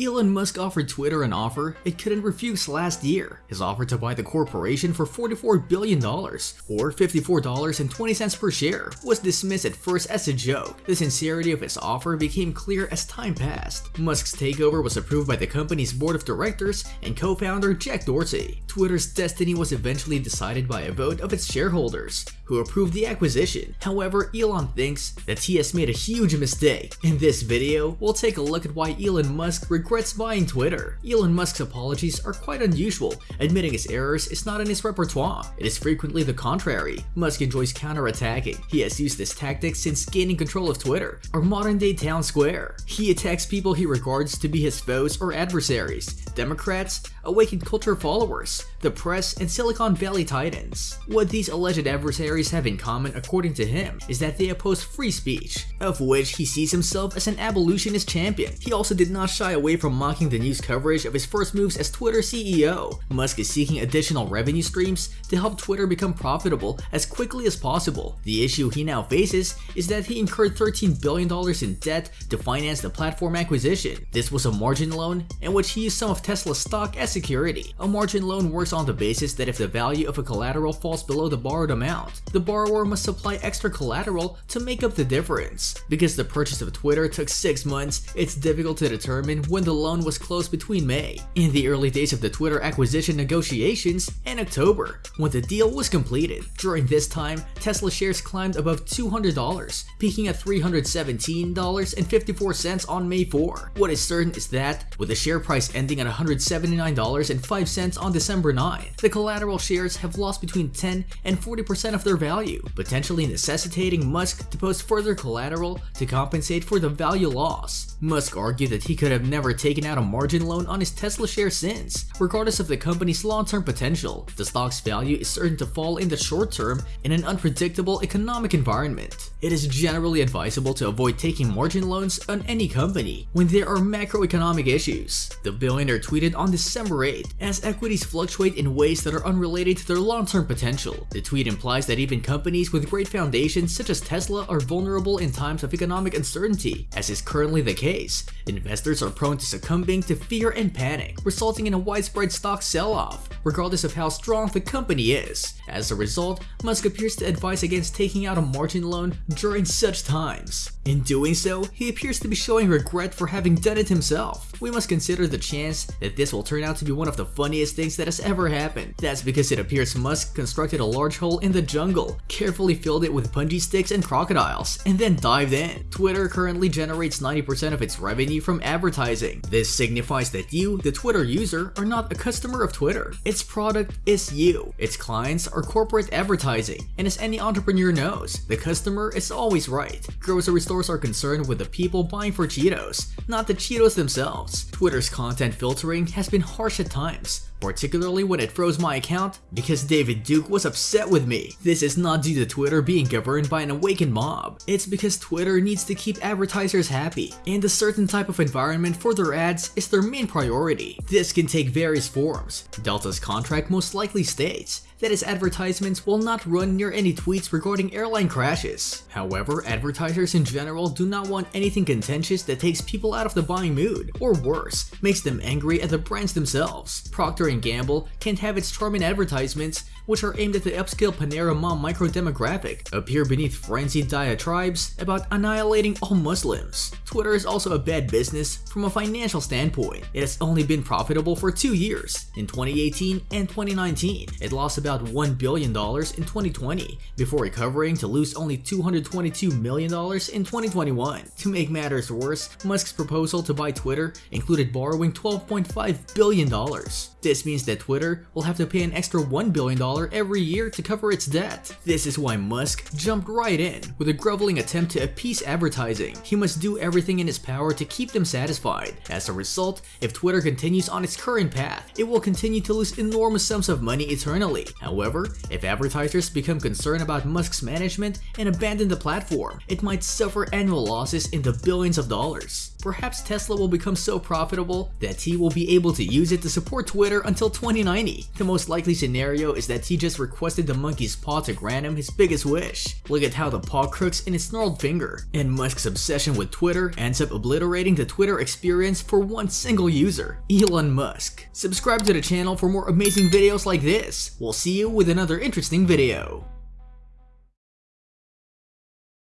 Elon Musk offered Twitter an offer it couldn't refuse last year. His offer to buy the corporation for $44 billion, or $54.20 per share, was dismissed at first as a joke. The sincerity of his offer became clear as time passed. Musk's takeover was approved by the company's board of directors and co-founder Jack Dorsey. Twitter's destiny was eventually decided by a vote of its shareholders, who approved the acquisition. However, Elon thinks that he has made a huge mistake. In this video, we'll take a look at why Elon Musk regrets buying Twitter. Elon Musk's apologies are quite unusual. Admitting his errors is not in his repertoire. It is frequently the contrary. Musk enjoys counterattacking. He has used this tactic since gaining control of Twitter, our modern-day town square. He attacks people he regards to be his foes or adversaries, Democrats, awakened culture followers, the press, and Silicon Valley titans. What these alleged adversaries have in common according to him is that they oppose free speech, of which he sees himself as an abolitionist champion. He also did not shy away from mocking the news coverage of his first moves as Twitter CEO. Musk is seeking additional revenue streams to help Twitter become profitable as quickly as possible. The issue he now faces is that he incurred $13 billion in debt to finance the platform acquisition. This was a margin loan in which he used some of Tesla's stock as security. A margin loan works on the basis that if the value of a collateral falls below the borrowed amount, the borrower must supply extra collateral to make up the difference. Because the purchase of Twitter took 6 months, it's difficult to determine when the loan was closed between May, in the early days of the Twitter acquisition negotiations, and October, when the deal was completed. During this time, Tesla shares climbed above $200, peaking at $317.54 on May 4. What is certain is that, with the share price ending at $179.05 on December 9, the collateral shares have lost between 10 and 40% of their value, potentially necessitating Musk to post further collateral to compensate for the value loss. Musk argued that he could have never taken out a margin loan on his Tesla share since, regardless of the company's long-term potential, the stock's value is certain to fall in the short term in an unpredictable economic environment. It is generally advisable to avoid taking margin loans on any company when there are macroeconomic issues. The billionaire tweeted on December 8, as equities fluctuate in ways that are unrelated to their long-term potential. The tweet implies that even companies with great foundations such as Tesla are vulnerable in times of economic uncertainty, as is currently the case. Investors are prone to succumbing to fear and panic, resulting in a widespread stock sell-off, regardless of how strong the company is. As a result, Musk appears to advise against taking out a margin loan during such times. In doing so, he appears to be showing regret for having done it himself. We must consider the chance that this will turn out to be one of the funniest things that has ever happened. That's because it appears Musk constructed a large hole in the jungle, carefully filled it with punji sticks and crocodiles, and then dived in. Twitter currently generates 90% of its revenue from advertising. This signifies that you, the Twitter user, are not a customer of Twitter. Its product is you. Its clients are corporate advertising, and as any entrepreneur knows, the customer is always right. Grocery stores are concerned with the people buying for Cheetos, not the Cheetos themselves. Twitter's content filtering has been harsh at times, particularly when it froze my account because David Duke was upset with me. This is not due to Twitter being governed by an awakened mob. It's because Twitter needs to keep advertisers happy, and a certain type of environment for their ads is their main priority. This can take various forms. Delta's contract most likely states that its advertisements will not run near any tweets regarding airline crashes. However, advertisers in general do not want anything contentious that takes people out of the buying mood, or worse, makes them angry at the brands themselves. Procter & Gamble can't have its charming advertisements which are aimed at the upscale Panera Mom micro-demographic, appear beneath frenzied diatribes about annihilating all Muslims. Twitter is also a bad business from a financial standpoint. It has only been profitable for two years, in 2018 and 2019. It lost about $1 billion in 2020, before recovering to lose only $222 million in 2021. To make matters worse, Musk's proposal to buy Twitter included borrowing $12.5 billion. This means that Twitter will have to pay an extra $1 billion every year to cover its debt. This is why Musk jumped right in with a groveling attempt to appease advertising. He must do everything in his power to keep them satisfied. As a result, if Twitter continues on its current path, it will continue to lose enormous sums of money eternally. However, if advertisers become concerned about Musk's management and abandon the platform, it might suffer annual losses in the billions of dollars. Perhaps Tesla will become so profitable that he will be able to use it to support Twitter until 2090. The most likely scenario is that he just requested the monkey's paw to grant him his biggest wish. Look at how the paw crooks in his gnarled finger. And Musk's obsession with Twitter ends up obliterating the Twitter experience for one single user, Elon Musk. Subscribe to the channel for more amazing videos like this. We'll see you with another interesting video.